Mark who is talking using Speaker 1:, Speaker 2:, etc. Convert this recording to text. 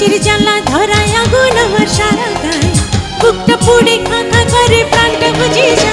Speaker 1: নিঃশ্বাসের জ্বালা ধরায় আগুন আমার সারা গায়ে বুকটা পুড়ে খাঁখা করে প্রাণটা বুঝে
Speaker 2: যা